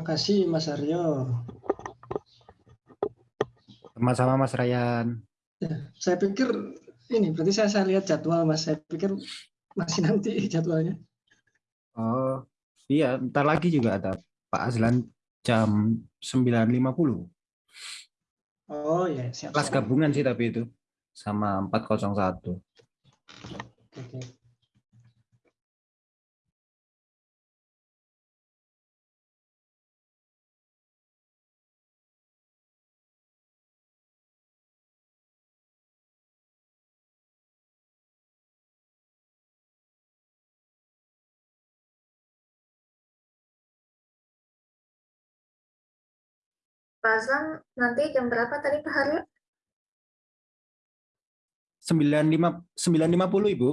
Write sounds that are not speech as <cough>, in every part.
Makasih Mas Aryo. Sama-sama Mas Ryan. Ya, saya pikir ini berarti saya, saya lihat jadwal Mas. Saya pikir masih nanti jadwalnya. Oh iya, ntar lagi juga ada Pak Azlan jam 9.50. Oh ya, siap. Kelas gabungan sih tapi itu sama 401. Pak Azlan nanti jam berapa tadi Pak Haryo? 95 9.50 Ibu.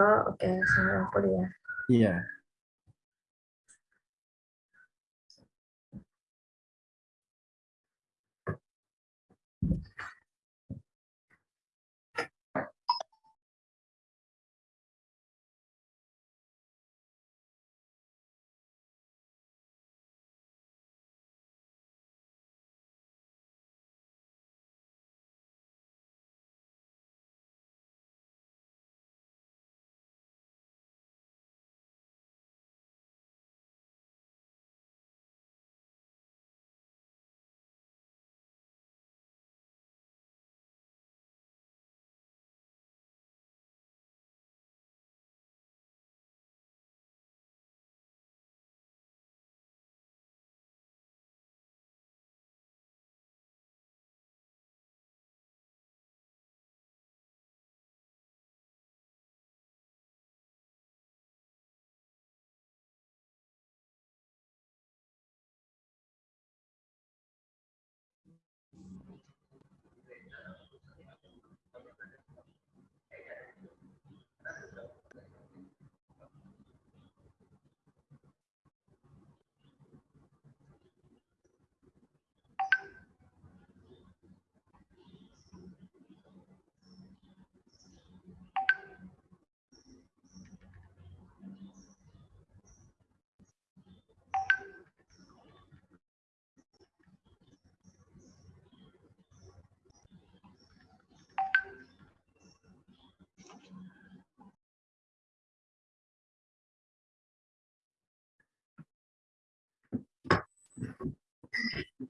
Oh oke, okay. 90 ya. Iya.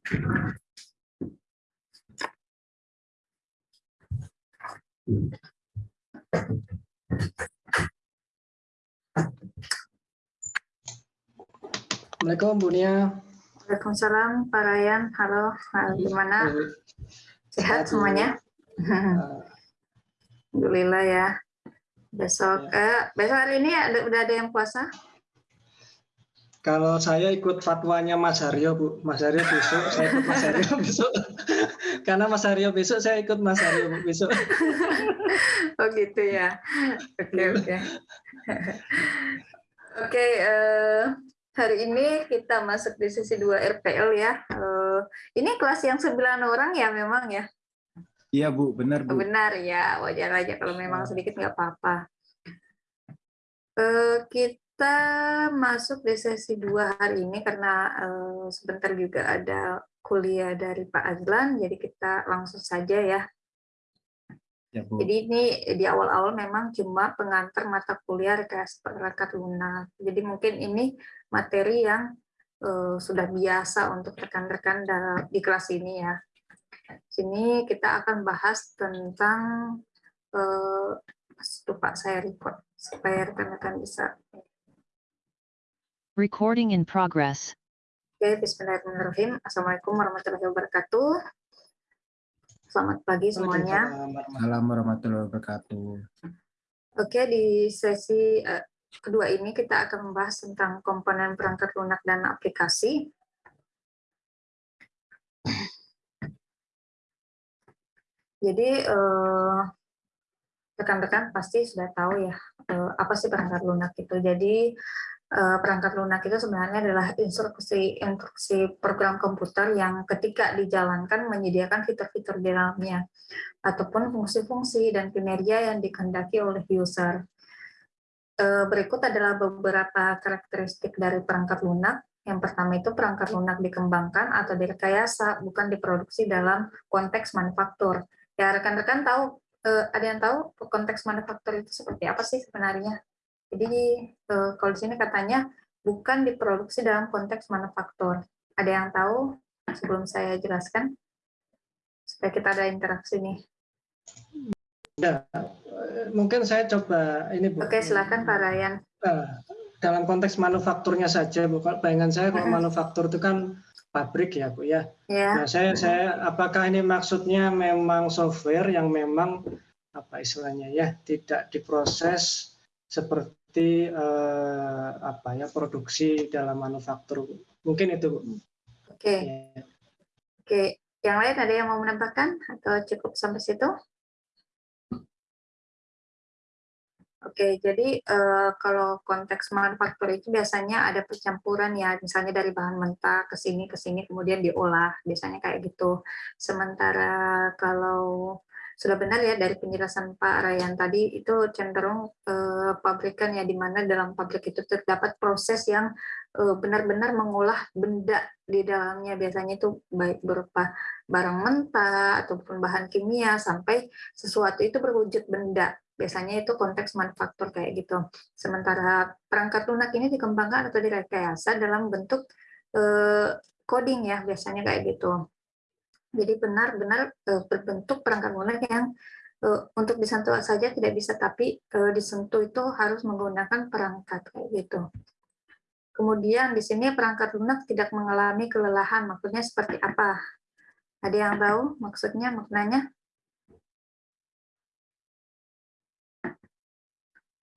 Assalamualaikum Bu Nia. Waalaikumsalam Pak Ryan. Halo, gimana? Sehat semuanya? Alhamdulillah ya. Besok, ya. eh, besok hari ini ada, udah ada yang puasa? Kalau saya ikut fatwanya Mas Haryo, Bu. Mas Haryo besok, saya ikut Mas Haryo <laughs> besok. Karena Mas Haryo besok, saya ikut Mas Haryo Bu, besok. oh gitu ya. Oke, oke. Oke, uh, hari ini kita masuk di sesi 2 RPL ya. Uh, ini kelas yang 9 orang ya memang ya? Iya Bu, benar Bu. Benar ya, wajar aja kalau memang sedikit nggak apa-apa. Uh, kita masuk di sesi 2 hari ini karena uh, sebentar juga ada kuliah dari Pak Azlan, jadi kita langsung saja ya Ya, Bu. Jadi ini di awal-awal memang cuma pengantar mata kuliah rekayasa perangkat lunak. Jadi mungkin ini materi yang uh, sudah biasa untuk rekan-rekan di kelas ini ya. Sini kita akan bahas tentang uh, Pak saya record supaya rekan-rekan bisa. Recording in progress. Oke, Bismillahirrahmanirrahim. Assalamualaikum warahmatullahi wabarakatuh. Selamat pagi semuanya. Salam warahmatullahi wabarakatuh. Oke, di sesi uh, kedua ini kita akan membahas tentang komponen perangkat lunak dan aplikasi. Jadi eh, rekan-rekan uh, pasti sudah tahu ya uh, apa sih perangkat lunak itu. Jadi perangkat lunak itu sebenarnya adalah instruksi instruksi program komputer yang ketika dijalankan menyediakan fitur-fitur di dalamnya ataupun fungsi-fungsi dan kinerja yang dikehendaki oleh user. Eh, berikut adalah beberapa karakteristik dari perangkat lunak. Yang pertama itu perangkat lunak dikembangkan atau direkayasa, bukan diproduksi dalam konteks manufaktur. Ya rekan-rekan tahu, eh, ada yang tahu konteks manufaktur itu seperti apa sih sebenarnya? Jadi eh, kalau di sini katanya bukan diproduksi dalam konteks manufaktur. Ada yang tahu sebelum saya jelaskan? Supaya kita ada interaksi nih. Ya, mungkin saya coba ini Bu. Oke, silakan Pak Ryan. Nah, dalam konteks manufakturnya saja, Bu. Bayangan saya kalau manufaktur itu kan pabrik ya, Bu ya. Ya. Nah, saya saya apakah ini maksudnya memang software yang memang apa istilahnya ya, tidak diproses seperti eh, apa ya produksi dalam manufaktur. Mungkin itu, Bu. Oke. Ya. Oke, yang lain ada yang mau menambahkan atau cukup sampai situ? Oke, jadi uh, kalau konteks manufaktur itu biasanya ada percampuran ya, misalnya dari bahan mentah ke sini ke sini kemudian diolah, biasanya kayak gitu. Sementara kalau sudah benar ya dari penjelasan Pak Rayan tadi itu cenderung uh, pabrikan ya di mana dalam pabrik itu terdapat proses yang benar-benar mengolah benda di dalamnya biasanya itu baik berupa barang mentah ataupun bahan kimia sampai sesuatu itu berwujud benda Biasanya itu konteks manufaktur kayak gitu. Sementara perangkat lunak ini dikembangkan atau direkayasa dalam bentuk eh, coding ya, biasanya kayak gitu. Jadi benar-benar eh, berbentuk perangkat lunak yang eh, untuk disentuh saja tidak bisa, tapi eh, disentuh itu harus menggunakan perangkat kayak gitu. Kemudian di sini perangkat lunak tidak mengalami kelelahan, maksudnya seperti apa? Ada yang tahu maksudnya, maknanya?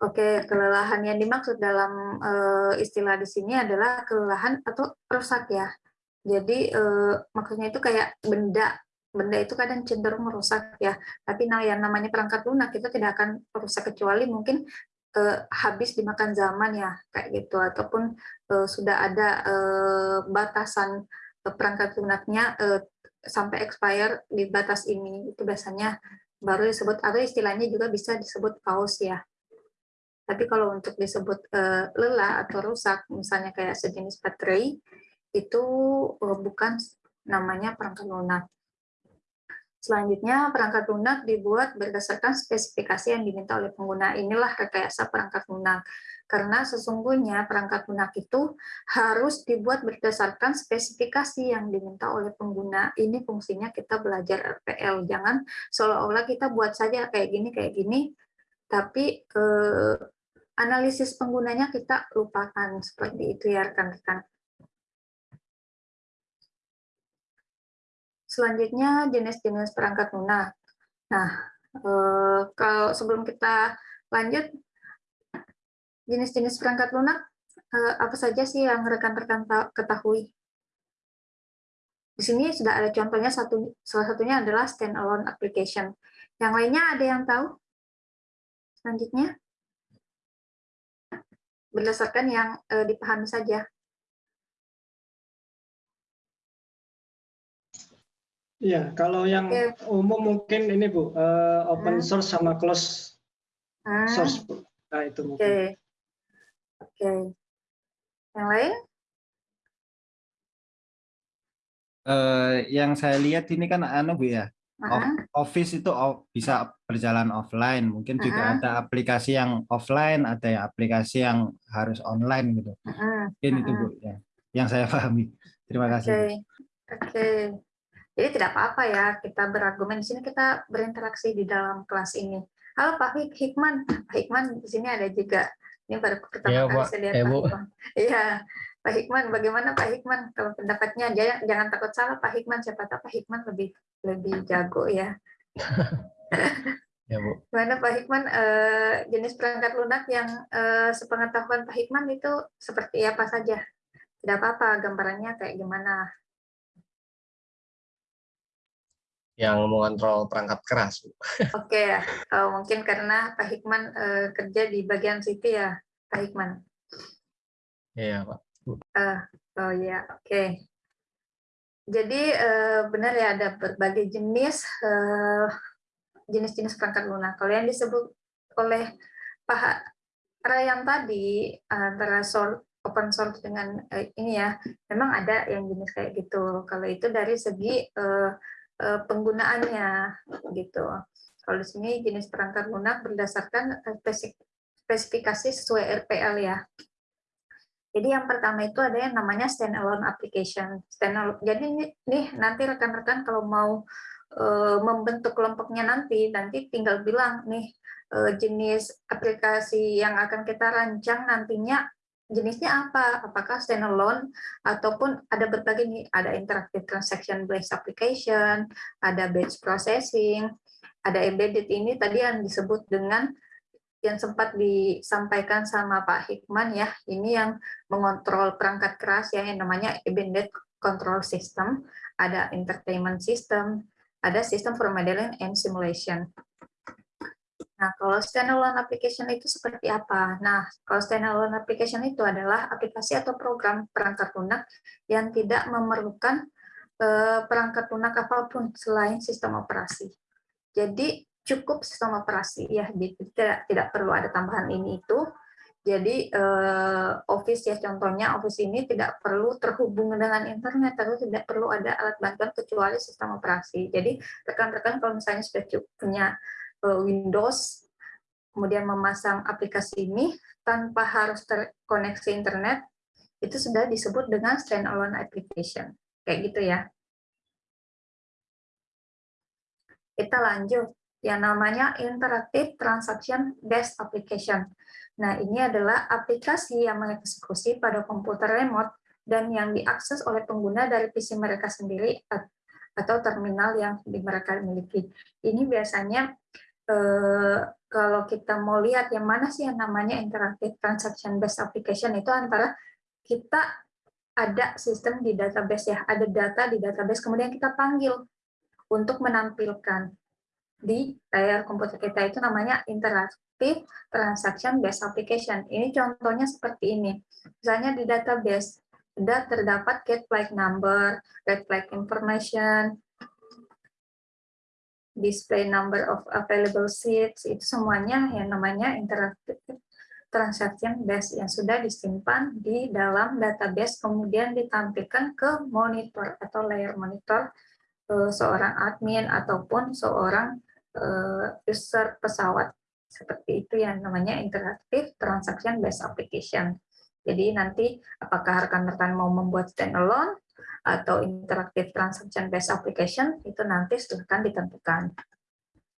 Oke, kelelahan yang dimaksud dalam uh, istilah di sini adalah kelelahan atau rusak ya. Jadi uh, maksudnya itu kayak benda, benda itu kadang cenderung merusak ya. Tapi nah yang namanya perangkat lunak itu tidak akan rusak kecuali mungkin uh, habis dimakan zaman ya kayak gitu. Ataupun uh, sudah ada uh, batasan perangkat lunaknya uh, sampai expire di batas ini. Itu biasanya baru disebut atau istilahnya juga bisa disebut paus ya. Tapi kalau untuk disebut uh, lelah atau rusak, misalnya kayak sejenis baterai, itu uh, bukan namanya perangkat lunak. Selanjutnya, perangkat lunak dibuat berdasarkan spesifikasi yang diminta oleh pengguna. Inilah rekayasa perangkat lunak. Karena sesungguhnya perangkat lunak itu harus dibuat berdasarkan spesifikasi yang diminta oleh pengguna. Ini fungsinya kita belajar RPL. Jangan seolah-olah kita buat saja kayak gini, kayak gini, tapi eh, analisis penggunanya kita lupakan seperti itu ya rekan-rekan. Selanjutnya jenis-jenis perangkat lunak. Nah, eh, kalau sebelum kita lanjut, jenis-jenis perangkat lunak eh, apa saja sih yang rekan-rekan ketahui? Di sini sudah ada contohnya satu salah satunya adalah standalone application. Yang lainnya ada yang tahu? Selanjutnya berdasarkan yang uh, dipahami saja. Iya, kalau yang okay. umum mungkin ini Bu, uh, open hmm. source sama close hmm. source Bu. Nah, itu mungkin. Oke. Okay. Oke. Okay. Yang lain? Uh, yang saya lihat ini kan anu Bu ya, Office itu bisa berjalan offline, mungkin juga ada aplikasi yang offline, ada yang aplikasi yang harus online gitu. Mungkin itu Bu ya, yang saya <laughs> pahami. Terima kasih. Oke, okay. okay. Jadi tidak apa-apa ya kita berargumen di sini kita berinteraksi di dalam kelas ini. Halo Pak Hikman, Pak Hikman di sini ada juga. Ini baru pertama ya, kali saya lihat ya, Pak Hikman. Iya, Pak Hikman, bagaimana Pak Hikman? Kalau pendapatnya jangan, jangan takut salah Pak Hikman, siapa tahu Pak Hikman lebih lebih jago ya. <laughs> ya Bu. Gimana Pak Hikman eh, jenis perangkat lunak yang eh, sepengetahuan Pak Hikman itu seperti apa saja? Tidak apa-apa gambarannya kayak gimana? Yang mengontrol perangkat keras. Oke ya, oh, mungkin karena Pak Hikman eh, kerja di bagian situ ya, Pak Hikman. Iya Pak. Uh, oh ya, oke. Okay. Jadi uh, benar ya ada berbagai jenis jenis jenis-jenis perangkat lunak. Kalau yang disebut oleh Pak Rayan tadi antara open source dengan uh, ini ya, memang ada yang jenis kayak gitu. Kalau itu dari segi uh, uh, penggunaannya gitu. Kalau di sini jenis perangkat lunak berdasarkan spesifikasi sesuai RPL ya. Jadi yang pertama itu ada yang namanya standalone application. Standalone. Jadi nih nanti rekan-rekan kalau mau e, membentuk kelompoknya nanti, nanti tinggal bilang nih jenis aplikasi yang akan kita rancang nantinya jenisnya apa? Apakah standalone ataupun ada berbagai nih, ada interactive transaction based application, ada batch processing, ada embedded ini tadi yang disebut dengan yang sempat disampaikan sama Pak Hikman ya, ini yang mengontrol perangkat keras ya yang namanya embedded control system, ada entertainment system, ada sistem for modeling and simulation. Nah, kalau standalone application itu seperti apa? Nah, kalau standalone application itu adalah aplikasi atau program perangkat lunak yang tidak memerlukan eh, perangkat lunak apa pun selain sistem operasi. Jadi cukup sistem operasi ya tidak tidak perlu ada tambahan ini itu jadi uh, Office ya contohnya Office ini tidak perlu terhubung dengan internet atau tidak perlu ada alat bantuan kecuali sistem operasi jadi rekan-rekan kalau misalnya sudah punya Windows kemudian memasang aplikasi ini tanpa harus terkoneksi internet itu sudah disebut dengan standalone application kayak gitu ya kita lanjut yang namanya Interactive Transaction Based Application. Nah, ini adalah aplikasi yang mengeksekusi pada komputer remote dan yang diakses oleh pengguna dari PC mereka sendiri atau terminal yang mereka miliki. Ini biasanya eh, kalau kita mau lihat yang mana sih yang namanya Interactive Transaction Based Application itu antara kita ada sistem di database ya, ada data di database, kemudian kita panggil untuk menampilkan di layar komputer kita itu namanya Interactive Transaction Based Application. Ini contohnya seperti ini. Misalnya di database, sudah terdapat get flag number, get flag information, display number of available seats, itu semuanya yang namanya interactive transaction base yang sudah disimpan di dalam database, kemudian ditampilkan ke monitor atau layer monitor eh, seorang admin ataupun seorang uh, user pesawat seperti itu yang namanya interactive transaction based application. Jadi nanti apakah rekan-rekan mau membuat standalone atau interactive transaction based application itu nanti akan ditentukan.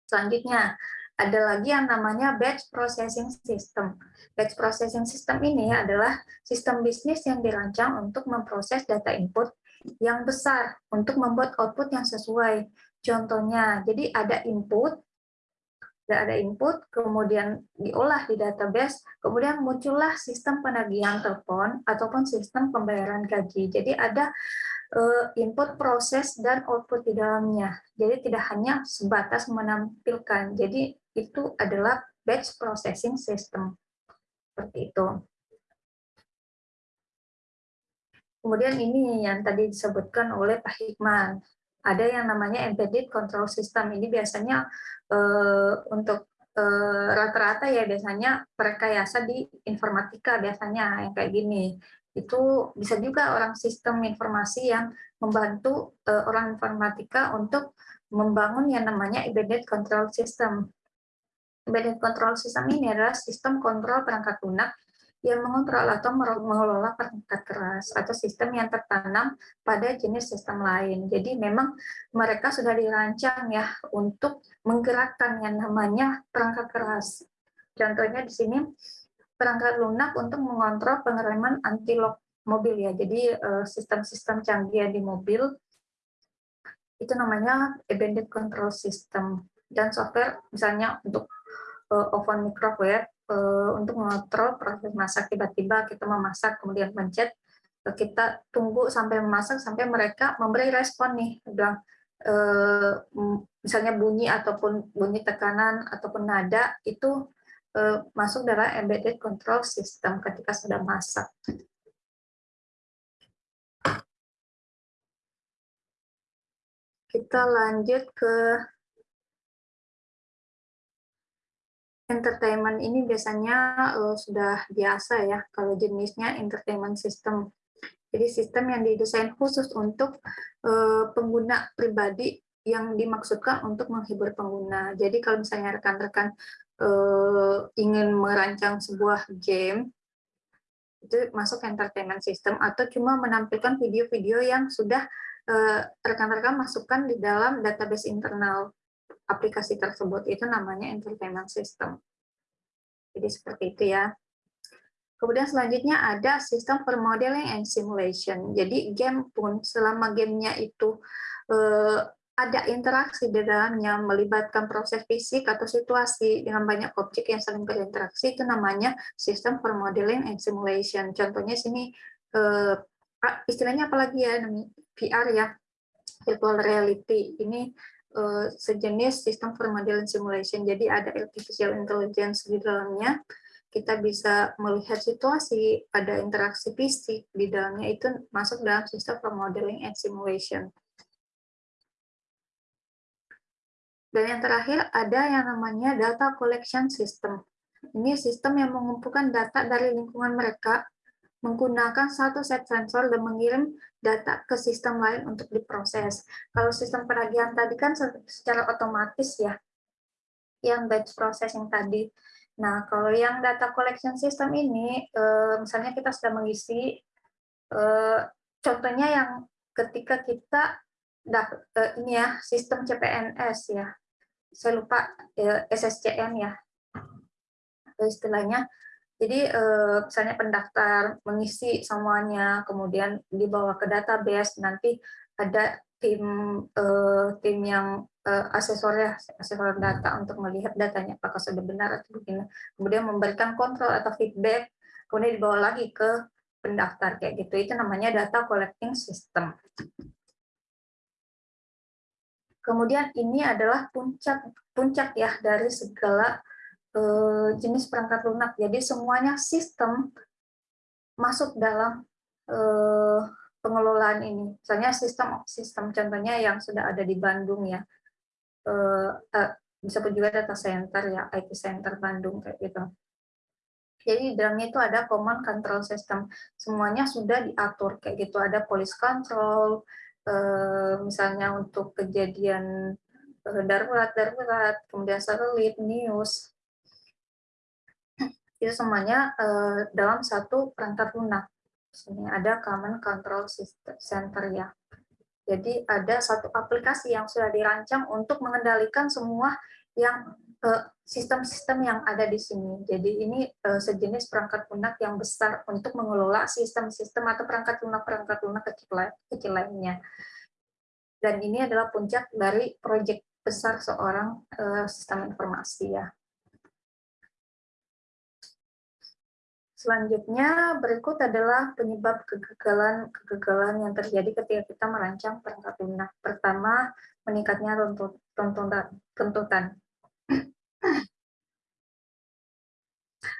Selanjutnya ada lagi yang namanya batch processing system. Batch processing system ini adalah sistem bisnis yang dirancang untuk memproses data input yang besar untuk membuat output yang sesuai. Contohnya, jadi ada input, ada input, kemudian diolah di database, kemudian muncullah sistem penagihan telepon ataupun sistem pembayaran gaji. Jadi ada eh, input, proses, dan output di dalamnya. Jadi tidak hanya sebatas menampilkan. Jadi itu adalah batch processing system. Seperti itu. Kemudian ini yang tadi disebutkan oleh Pak Hikman ada yang namanya embedded control system. Ini biasanya untuk eh, rata-rata ya biasanya perkayasa di informatika biasanya yang kayak gini. Itu bisa juga orang sistem informasi yang membantu uh, orang informatika untuk membangun yang namanya embedded control system. Embedded control system ini adalah sistem kontrol perangkat lunak yang mengontrol atau mengelola perangkat keras atau sistem yang tertanam pada jenis sistem lain. Jadi memang mereka sudah dirancang ya untuk menggerakkan yang namanya perangkat keras. Contohnya di sini perangkat lunak untuk mengontrol pengereman anti lock mobil ya. Jadi eh, sistem-sistem canggih di mobil itu namanya embedded control system dan software misalnya untuk uh, oven microwave untuk mengontrol proses masak. Tiba-tiba kita memasak kemudian pencet uh, kita tunggu sampai memasak sampai mereka memberi respon nih. Bilang uh, misalnya bunyi ataupun bunyi tekanan ataupun nada itu uh, masuk dalam embedded control system ketika sudah masak. Kita lanjut ke entertainment ini biasanya uh, sudah biasa ya kalau jenisnya entertainment system. Jadi sistem yang didesain khusus untuk uh, pengguna pribadi yang dimaksudkan untuk menghibur pengguna. Jadi kalau misalnya rekan-rekan uh, ingin merancang sebuah game, itu masuk entertainment system atau cuma menampilkan video-video yang sudah rekan-rekan masukkan di dalam database internal aplikasi tersebut itu namanya entertainment system. Jadi seperti itu ya. Kemudian selanjutnya ada sistem for modeling and simulation. Jadi game pun selama gamenya itu eh, ada interaksi di dalamnya, melibatkan proses fisik atau situasi dengan banyak objek yang saling berinteraksi, itu namanya sistem for modeling and simulation. Contohnya sini, eh, istilahnya apalagi ya, VR ya, virtual reality. Ini uh, sejenis sistem for modeling simulation. Jadi ada artificial intelligence di dalamnya. Kita bisa melihat situasi, ada interaksi fisik di dalamnya itu masuk dalam sistem for modeling and simulation. Dan yang terakhir ada yang namanya data collection system. Ini sistem yang mengumpulkan data dari lingkungan mereka menggunakan satu set sensor dan mengirim data ke sistem lain untuk diproses. Kalau sistem penagihan tadi kan secara otomatis ya, yang batch processing tadi. Nah, kalau yang data collection system ini, eh, misalnya kita sudah mengisi, eh, contohnya yang ketika kita eh, ini ya sistem CPNS ya, saya lupa SSCM ya istilahnya jadi eh, misalnya pendaftar mengisi semuanya, kemudian dibawa ke database, nanti ada tim eh, tim yang eh, asesor ya, asesor data untuk melihat datanya apakah sudah benar atau begini. Kemudian memberikan kontrol atau feedback, kemudian dibawa lagi ke pendaftar kayak gitu. Itu namanya data collecting system. Kemudian ini adalah puncak puncak ya dari segala Eh, jenis perangkat lunak. Jadi semuanya sistem masuk dalam eh, pengelolaan ini. Misalnya sistem sistem contohnya yang sudah ada di Bandung ya. Eh, bisa pun juga data center ya, IT center Bandung kayak gitu. Jadi di dalamnya itu ada command control system. Semuanya sudah diatur kayak gitu. Ada police control, misalnya untuk kejadian darurat darurat, kemudian satelit, news, itu semuanya uh, dalam satu perangkat lunak. Sini ada Common Control Center ya. Jadi ada satu aplikasi yang sudah dirancang untuk mengendalikan semua yang eh, sistem-sistem yang ada di sini. Jadi ini uh, sejenis perangkat lunak yang besar untuk mengelola sistem-sistem atau perangkat lunak-perangkat lunak kecil, lainnya. Dan ini adalah puncak dari proyek besar seorang sistem informasi ya. Selanjutnya, berikut adalah penyebab kegagalan-kegagalan yang terjadi ketika kita merancang perangkat lunak. Pertama, meningkatnya tuntutan. <clears throat>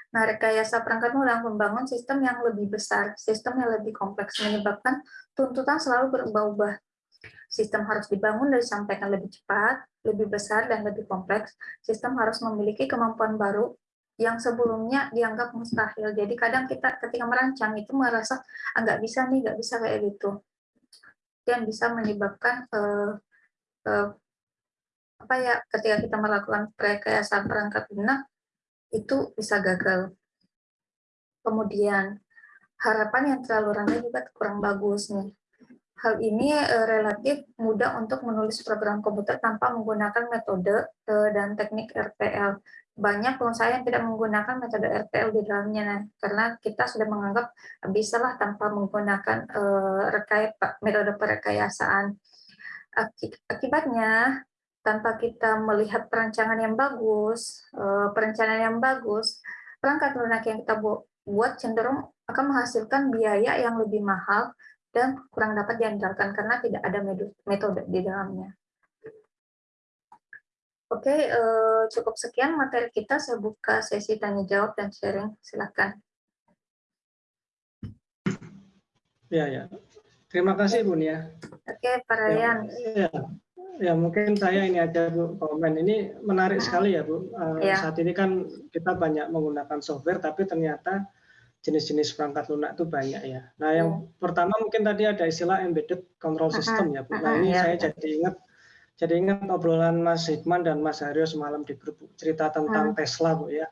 Nah, rekayasa perangkat lunak membangun sistem yang lebih besar, sistem yang lebih kompleks, menyebabkan tuntutan selalu berubah-ubah. Sistem harus dibangun dan disampaikan lebih cepat, lebih besar, dan lebih kompleks. Sistem harus memiliki kemampuan baru yang sebelumnya dianggap mustahil. Jadi kadang kita ketika merancang itu merasa ah, bisa nih, nggak bisa kayak gitu. Dan bisa menyebabkan uh, uh, apa ya ketika kita melakukan rekayasa perangkat lunak itu bisa gagal. Kemudian harapan yang terlalu rendah juga kurang bagus nih. Hal ini uh, relatif mudah untuk menulis program komputer tanpa menggunakan metode uh, dan teknik RPL banyak pengusaha yang tidak menggunakan metode RTL di dalamnya nah, karena kita sudah menganggap bisalah tanpa menggunakan uh, rekay metode perekayasaan. Akibatnya tanpa kita melihat perencanaan yang bagus, perencanaan yang bagus, perangkat lunak yang kita buat cenderung akan menghasilkan biaya yang lebih mahal dan kurang dapat diandalkan karena tidak ada metode di dalamnya. Oke, uh, cukup sekian materi kita. Saya buka sesi tanya jawab dan sharing. Silakan. Ya, ya. Terima kasih, Bun ya. Oke, Pak Ryan. Ya, Ya mungkin saya ini aja Bu komen. Ini menarik sekali ya Bu. Uh, ya. Saat ini kan kita banyak menggunakan software, tapi ternyata jenis-jenis perangkat lunak itu banyak ya. Nah yang ya. pertama mungkin tadi ada istilah embedded control system ya Bu. Nah ini ya. saya jadi ingat jadi ingat obrolan Mas Hikman dan Mas Haryo semalam di grup cerita tentang hmm. Tesla Bu ya.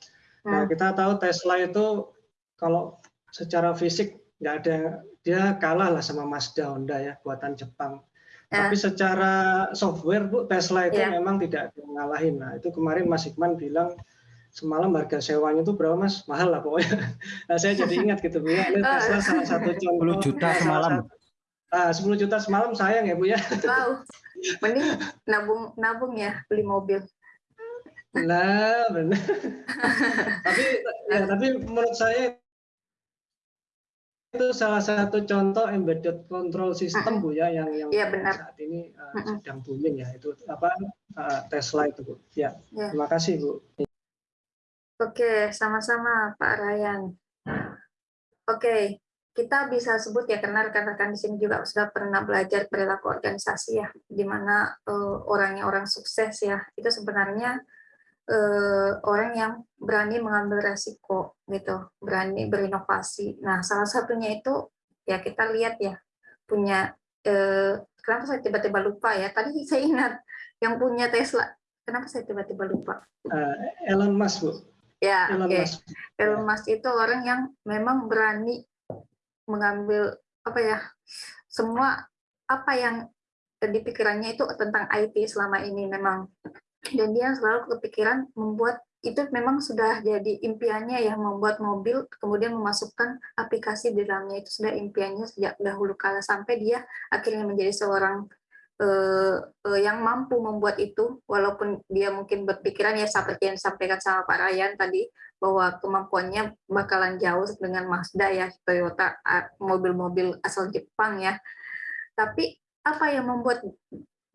Nah kita tahu Tesla itu kalau secara fisik nggak ada dia kalah lah sama Mazda Honda ya buatan Jepang. Ya. Tapi secara software Bu Tesla itu ya. memang tidak mengalahin. Nah itu kemarin Mas Hikman bilang semalam harga sewanya itu berapa Mas? Mahal lah pokoknya. <laughs> Nah saya jadi ingat gitu Bu ya. Ini. Tesla salah satu contoh. <laughs> 10 juta semalam. Ah, 10 juta semalam sayang ya Bu ya. <laughs> Wow. Mending nabung nabung ya beli mobil. Nah, benar. tapi ya, tapi menurut saya itu salah satu contoh embedded control system Bu ya yang yang ya, benar. saat ini uh, sedang booming ya itu apa uh, Tesla itu Bu. Ya, ya. Terima kasih Bu. Oke, sama-sama Pak Ryan. Oke, kita bisa sebut ya karena rekan-rekan di sini juga sudah pernah belajar perilaku organisasi ya, di mana uh, orangnya orang sukses ya, itu sebenarnya uh, orang yang berani mengambil resiko gitu, berani berinovasi. Nah, salah satunya itu ya kita lihat ya punya uh, kenapa saya tiba-tiba lupa ya? Tadi saya ingat yang punya Tesla. Kenapa saya tiba-tiba lupa? Uh, Elon Musk, Bu. Ya, okay. Musk. Elon Musk itu orang yang memang berani mengambil apa ya? Semua apa yang di pikirannya itu tentang IT selama ini memang dan dia selalu kepikiran membuat itu memang sudah jadi impiannya ya membuat mobil kemudian memasukkan aplikasi di dalamnya itu sudah impiannya sejak dahulu kala sampai dia akhirnya menjadi seorang uh, yang mampu membuat itu walaupun dia mungkin berpikiran ya seperti yang disampaikan sama Pak Ryan tadi bahwa kemampuannya bakalan jauh dengan Mazda ya Toyota mobil-mobil asal Jepang ya tapi apa yang membuat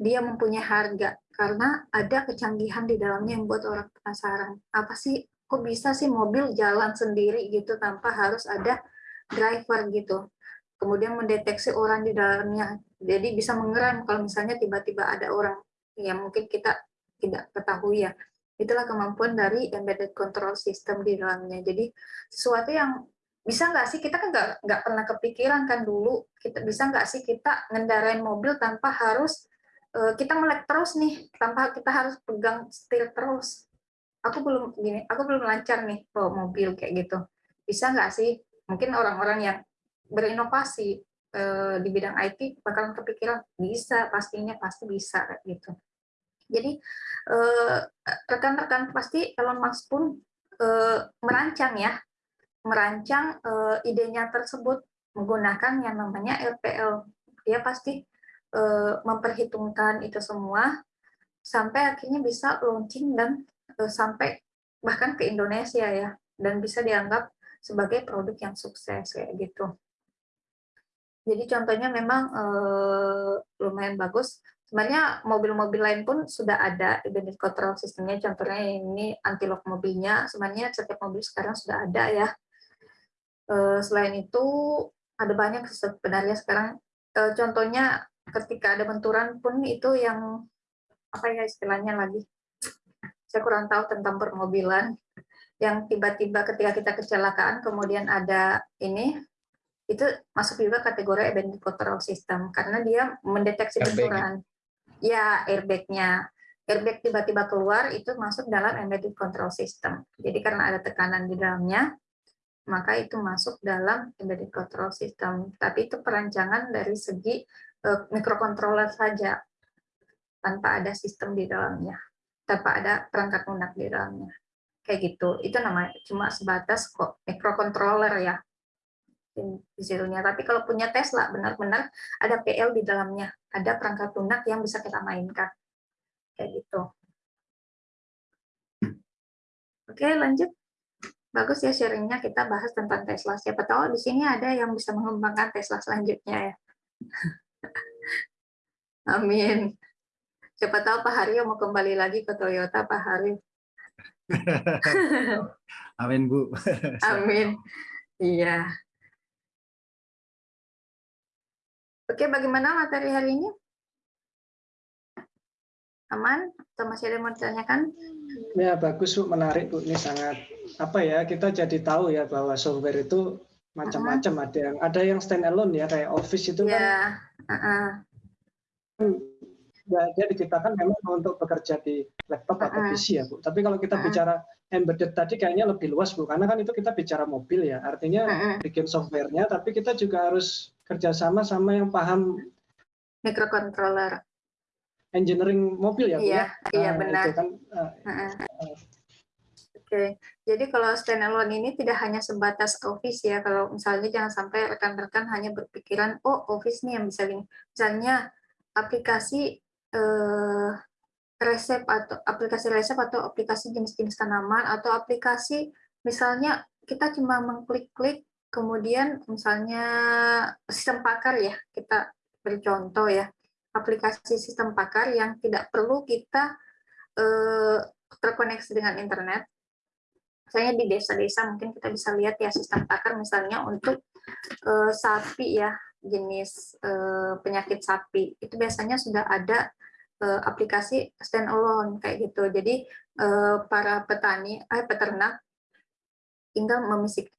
dia mempunyai harga karena ada kecanggihan di dalamnya yang buat orang penasaran. Apa sih, kok bisa sih mobil jalan sendiri gitu tanpa harus ada driver gitu. Kemudian mendeteksi orang di dalamnya. Jadi bisa mengerem kalau misalnya tiba-tiba ada orang yang mungkin kita tidak ketahui ya. Itulah kemampuan dari embedded control system di dalamnya. Jadi sesuatu yang bisa nggak sih kita kan nggak nggak pernah kepikiran kan dulu kita bisa nggak sih kita ngendarain mobil tanpa harus Eh, kita melek terus nih tanpa kita harus pegang setir terus. Aku belum gini, aku belum lancar nih bawa mobil kayak gitu. Bisa nggak sih? Mungkin orang-orang yang berinovasi eh, di bidang IT bakalan kepikiran bisa, pastinya pasti bisa gitu. Jadi eh, rekan-rekan pasti Elon Musk pun merancang ya, merancang idenya tersebut menggunakan yang namanya LPL. Dia pasti uh, memperhitungkan itu semua sampai akhirnya bisa launching dan uh, sampai bahkan ke Indonesia ya dan bisa dianggap sebagai produk yang sukses kayak gitu. Jadi contohnya memang uh, lumayan bagus. Sebenarnya mobil-mobil lain pun sudah ada unit control sistemnya. Contohnya ini anti lock mobilnya. Sebenarnya setiap mobil sekarang sudah ada ya. Uh, selain itu ada banyak sebenarnya sekarang. Uh, contohnya ketika ada benturan pun itu yang apa ya istilahnya lagi saya kurang tahu tentang permobilan yang tiba-tiba ketika kita kecelakaan kemudian ada ini itu masuk juga kategori event control system karena dia mendeteksi Airbag. benturan ya airbagnya airbag tiba-tiba keluar itu masuk dalam embedded control system jadi karena ada tekanan di dalamnya maka itu masuk dalam embedded control system tapi itu perancangan dari segi Eh, mikrokontroler saja tanpa ada sistem di dalamnya, tanpa ada perangkat lunak di dalamnya. Kayak gitu. Itu namanya cuma sebatas kok mikrokontroler ya di situnya. Tapi kalau punya Tesla benar-benar ada PL di dalamnya, ada perangkat lunak yang bisa kita mainkan. Kayak gitu. Oke, lanjut. Bagus ya sharingnya kita bahas tentang Tesla. Siapa tahu di sini ada yang bisa mengembangkan Tesla selanjutnya ya. <laughs> Amin. Siapa tahu Pak Haryo mau kembali lagi ke Toyota, Pak Haryo. <laughs> Amin, Bu. <laughs> Amin. Iya. Oke, bagaimana materi hari ini? Aman? Atau masih ada yang mau ditanyakan? Ya bagus Bu, menarik Bu. Ini sangat apa ya kita jadi tahu ya bahwa software itu macam-macam. Ada yang ada yang stand alone ya kayak Office itu ya. kan uh -uh. ya, dia diciptakan memang untuk bekerja di laptop atau Uh-uh. PC ya Bu. Tapi kalau kita Uh-uh. bicara embedded tadi kayaknya lebih luas Bu, karena kan itu kita bicara mobil ya. Artinya Uh-uh. bikin softwarenya, tapi kita juga harus kerjasama sama yang paham Microcontroller. engineering mobil ya Bu Iya, ya. iya Nah, benar. Itu kan uh, Uh-uh. Oke, jadi kalau standalone ini tidak hanya sebatas Office ya. Kalau misalnya jangan sampai rekan-rekan hanya berpikiran, oh Office nih yang bisa gini. Misalnya aplikasi eh, resep atau aplikasi resep atau aplikasi jenis-jenis tanaman atau aplikasi misalnya kita cuma mengklik-klik kemudian misalnya sistem pakar ya kita beri contoh ya aplikasi sistem pakar yang tidak perlu kita eh, terkoneksi dengan internet. Misalnya di desa-desa mungkin kita bisa lihat ya sistem pakar misalnya untuk eh, sapi ya jenis eh, penyakit sapi. Itu biasanya sudah ada eh, aplikasi standalone kayak gitu. Jadi eh, para petani eh peternak tinggal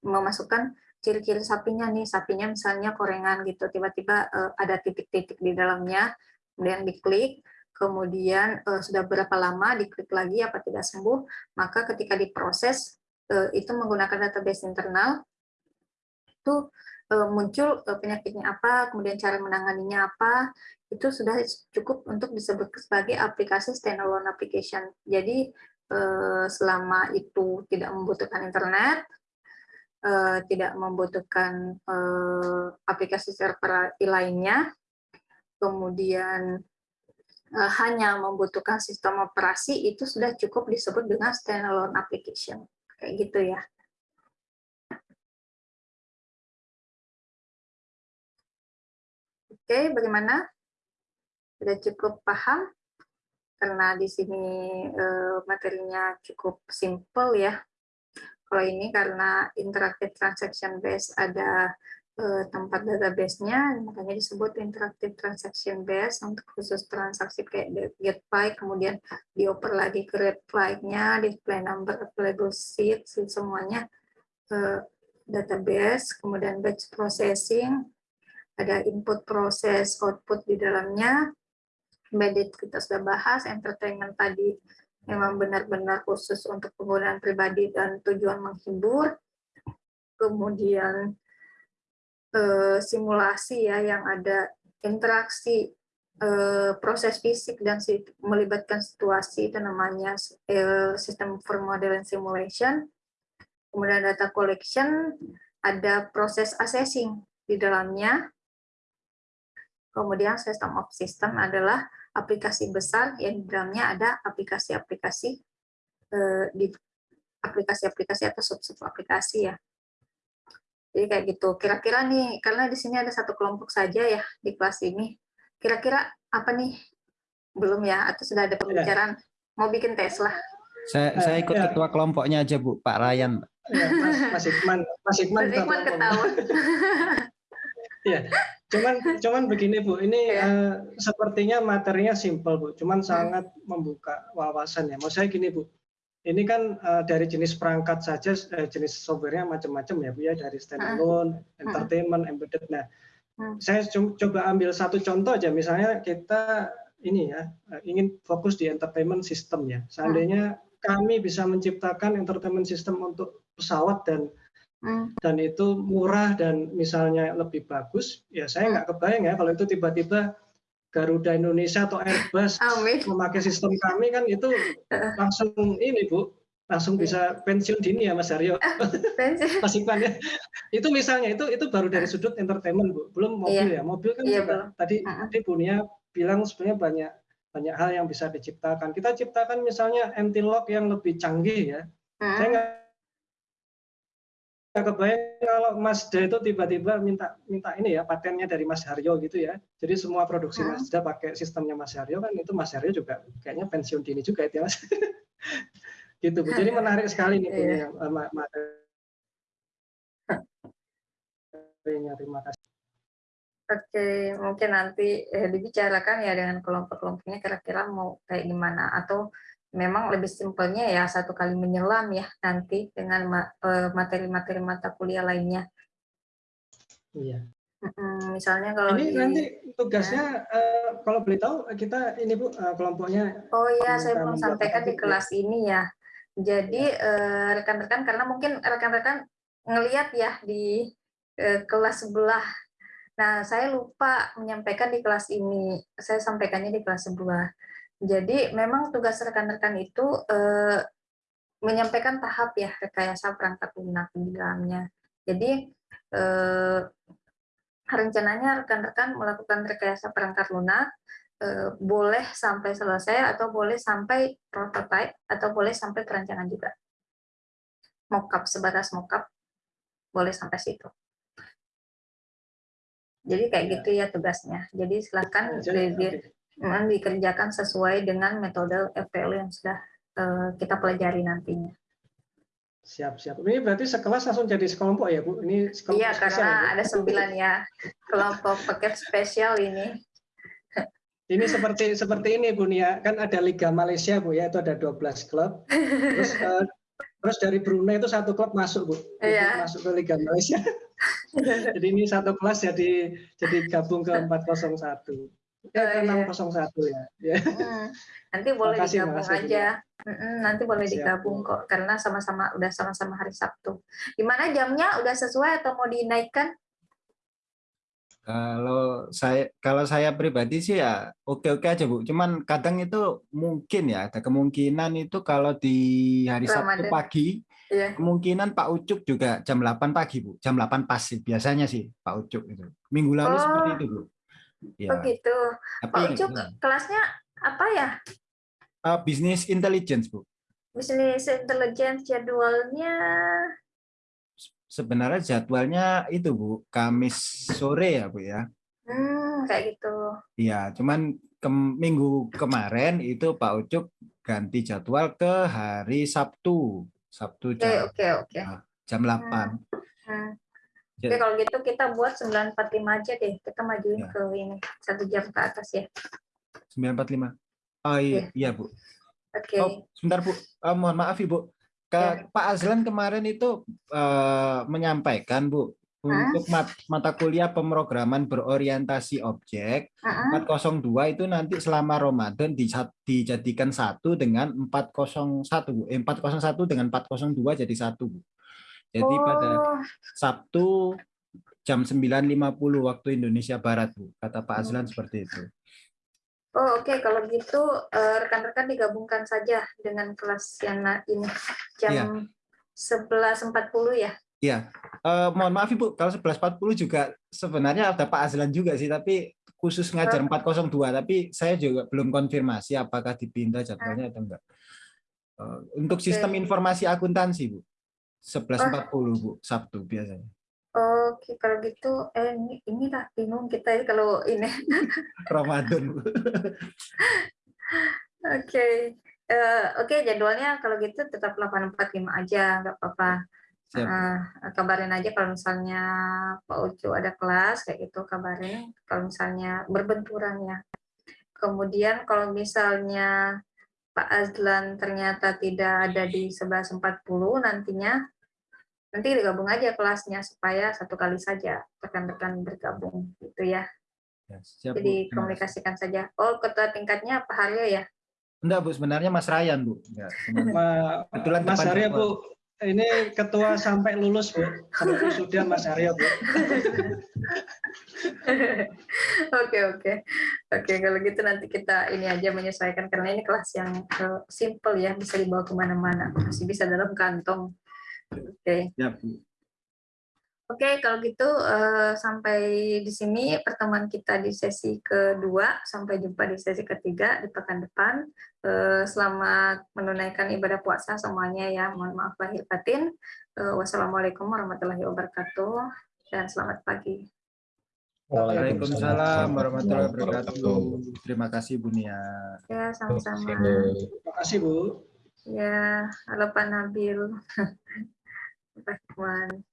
memasukkan ciri-ciri sapinya nih sapinya misalnya korengan gitu. Tiba-tiba eh, ada titik-titik di dalamnya kemudian diklik kemudian eh, sudah berapa lama diklik lagi apa tidak sembuh maka ketika diproses eh, itu menggunakan database internal itu eh, muncul eh, penyakitnya apa kemudian cara menanganinya apa itu sudah cukup untuk disebut sebagai aplikasi standalone application. Jadi selama itu tidak membutuhkan internet eh, tidak membutuhkan eh, aplikasi server lainnya kemudian eh, hanya membutuhkan sistem operasi itu sudah cukup disebut dengan standalone application kayak gitu ya. Oke, bagaimana? Sudah cukup paham? Karena di sini materinya cukup simple ya. Kalau ini karena interactive transaction base ada eh, tempat database-nya, makanya disebut interactive transaction base untuk khusus transaksi kayak get file, kemudian dioper lagi ke read file-nya, display number, available sheet, semuanya eh, database, kemudian batch processing, ada input proses, output di dalamnya, embedded kita sudah bahas, entertainment tadi memang benar-benar khusus untuk penggunaan pribadi dan tujuan menghibur, kemudian eh, simulasi ya yang ada interaksi eh, proses fisik dan melibatkan situasi itu namanya eh, sistem for model simulation. Kemudian data collection ada proses assessing di dalamnya. Kemudian system of system adalah aplikasi besar yang di dalamnya ada aplikasi-aplikasi eh, di aplikasi-aplikasi atau sub-sub aplikasi ya jadi kayak gitu. Kira-kira nih, karena di sini ada satu kelompok saja ya di kelas ini. Kira-kira apa nih? Belum ya? Atau sudah ada pembicaraan? Mau bikin tes lah. Saya, saya ikut ya. ketua kelompoknya aja Bu, Pak Ryan. ya, Mas, Mas Ikman, Mas Ikman, Mas Ikman tak <laughs> Iya, cuman <laughs> cuman begini Bu, ini Iya. eh, sepertinya materinya simpel Bu, cuman sangat membuka wawasan ya. Mau saya gini Bu, ini kan eh, dari jenis perangkat saja eh, jenis softwarenya macam-macam ya Bu ya, dari standalone, entertainment, embedded. Nah, Hmm. saya coba ambil satu contoh aja, misalnya kita ini ya eh, ingin fokus di entertainment system ya. Seandainya kami bisa menciptakan entertainment system untuk pesawat dan Hmm, dan itu murah dan misalnya lebih bagus, ya saya nggak kebayang ya kalau itu tiba-tiba Garuda Indonesia atau Airbus Amin. memakai sistem kami kan itu <laughs> langsung ini Bu, langsung bisa pensiun dini ya Mas Aryo, <laughs> Pensi. Mas Iqbal ya. Itu misalnya itu itu baru dari sudut entertainment Bu, belum mobil ya. Mobil kan Iya, juga belum. tadi Mm-mm. tadi Bu Nia bilang sebenarnya banyak banyak hal yang bisa diciptakan. Kita ciptakan misalnya anti lock yang lebih canggih ya. Saya nggak nggak kebayang kalau Mazda itu tiba-tiba minta minta ini ya patennya dari Mas Haryo gitu ya. Jadi semua produksi Hmm. Mazda pakai sistemnya Mas Haryo kan itu Mas Haryo juga kayaknya pensiun dini juga itu ya Mas. <laughs> gitu Bu. Jadi menarik sekali nih Bu <laughs> Iya. Eh, ma- materinya. Terima kasih. Oke, mungkin nanti eh, dibicarakan ya dengan kelompok-kelompoknya kira-kira mau kayak gimana atau memang lebih simpelnya ya satu kali menyelam ya nanti dengan eh, materi-materi mata kuliah lainnya. Iya. Misalnya kalau ini di, nanti tugasnya ya. uh, kalau boleh tahu kita ini Bu uh, kelompoknya Oh iya, saya belum sampaikan di kelas ini ya. Jadi ya. rekan-rekan ya. uh, karena mungkin rekan-rekan ngelihat ya di uh, kelas sebelah. Nah, saya lupa menyampaikan di kelas ini. Saya sampaikannya di kelas sebelah. Jadi memang tugas rekan-rekan itu uh, menyampaikan tahap ya rekayasa perangkat lunak di dalamnya. Jadi uh, rencananya rekan-rekan melakukan rekayasa perangkat lunak eh, boleh sampai selesai atau boleh sampai prototype atau boleh sampai perancangan juga. Mockup sebatas mockup boleh sampai situ. Jadi kayak gitu ya tugasnya. Jadi silakan di, di, dikerjakan sesuai dengan metode FPL yang sudah uh, kita pelajari nantinya. Siap, siap. Ini berarti sekelas langsung jadi sekelompok ya, Bu? Ini sekelompok Iya, karena ya, ada sembilan ya kelompok paket spesial ini. Ini seperti seperti ini, Bu Nia. Kan ada Liga Malaysia, Bu ya, itu ada 12 klub. Terus uh, <laughs> terus dari Brunei itu satu klub masuk, Bu. Iya. Masuk ke Liga Malaysia. <laughs> jadi ini satu kelas jadi jadi gabung ke 401. Oh, 601 iya. ya. Hmm, nanti boleh makasih, digabung makasih, aja. Hmm, nanti boleh Siap. digabung kok karena sama-sama udah sama-sama hari Sabtu. Gimana jamnya udah sesuai atau mau dinaikkan? Kalau saya kalau saya pribadi sih ya oke-oke aja Bu. Cuman kadang itu mungkin ya ada kemungkinan itu kalau di hari Ramadan. Sabtu pagi yeah. kemungkinan Pak Ucuk juga jam 8 pagi Bu. Jam 8 pas sih biasanya sih Pak Ucuk itu. Minggu lalu oh. seperti itu Bu. Ya. Oh gitu. Tapi, Pak Ucuk ya. kelasnya apa ya? Uh, business intelligence, Bu. Business intelligence jadwalnya sebenarnya jadwalnya itu Bu, Kamis sore ya Bu ya. Hmm, kayak gitu. Iya, cuman ke minggu kemarin itu Pak Ucuk ganti jadwal ke hari Sabtu. Sabtu jam, oke, oke, oke. jam 8. Hmm. Hmm. Oke, kalau gitu kita buat 945 aja deh. Kita majuin ya. ke ini satu jam ke atas ya. 945. Oh iya, ya. iya Bu. Oke. Okay. Oh, sebentar Bu. Oh, mohon maaf Ibu. Ke ya. Pak Azlan kemarin itu uh, menyampaikan Bu untuk mat mata kuliah pemrograman berorientasi objek uh -huh. 402 itu nanti selama Ramadan dijadikan satu dengan 401 Bu. Eh, 401 dengan 402 jadi satu. Jadi oh. pada Sabtu jam 9.50 waktu Indonesia Barat, Bu. Kata Pak Azlan seperti itu. Oh, oke. Okay. Kalau gitu eh, rekan-rekan digabungkan saja dengan kelas yang ini jam ya. 11.40 ya. Iya. Uh, mohon maaf Ibu, kalau 11.40 juga sebenarnya ada Pak Azlan juga sih, tapi khusus ngajar oh. 402, tapi saya juga belum konfirmasi apakah dipindah jadwalnya atau enggak. Uh, untuk sistem informasi akuntansi, Bu. 11.40 Bu, Sabtu biasanya. Oke, kalau gitu eh ini inilah bingung kita ya kalau ini. <laughs> Ramadan. <laughs> Oke. Uh, Oke, okay, jadwalnya kalau gitu tetap 845 aja, nggak apa-apa. Uh, kabarin aja kalau misalnya Pak Ucu ada kelas kayak gitu kabarin kalau misalnya berbenturan ya. Kemudian kalau misalnya Pak Azlan ternyata tidak ada di 11.40 nantinya nanti digabung aja kelasnya supaya satu kali saja rekan-rekan bergabung gitu ya. ya siap, Jadi Bu. komunikasikan saja. Oh, ketua tingkatnya Pak Haryo ya? Enggak, Bu. Sebenarnya Mas Ryan, Bu. Ya, Kebetulan Mas Haryo, Bu. Ini ketua sampai lulus, Bu. Sampai sudah Mas Haryo, Bu. <laughs> Oke, oke. Oke, kalau gitu nanti kita ini aja menyesuaikan karena ini kelas yang uh, simple ya, bisa dibawa ke mana-mana. Masih bisa dalam kantong. Oke. Okay. Ya. Oke, okay, kalau gitu uh, sampai di sini pertemuan kita di sesi kedua. Sampai jumpa di sesi ketiga di pekan depan. Uh, selamat menunaikan ibadah puasa semuanya ya. Mohon maaf lahir batin. Uh, wassalamualaikum warahmatullahi wabarakatuh dan selamat pagi. Waalaikumsalam warahmatullahi wabarakatuh. Terima kasih Bu Nia. Ya, sama-sama. Terima kasih Bu. Ya, halo Pak Nabil. <laughs> the first one.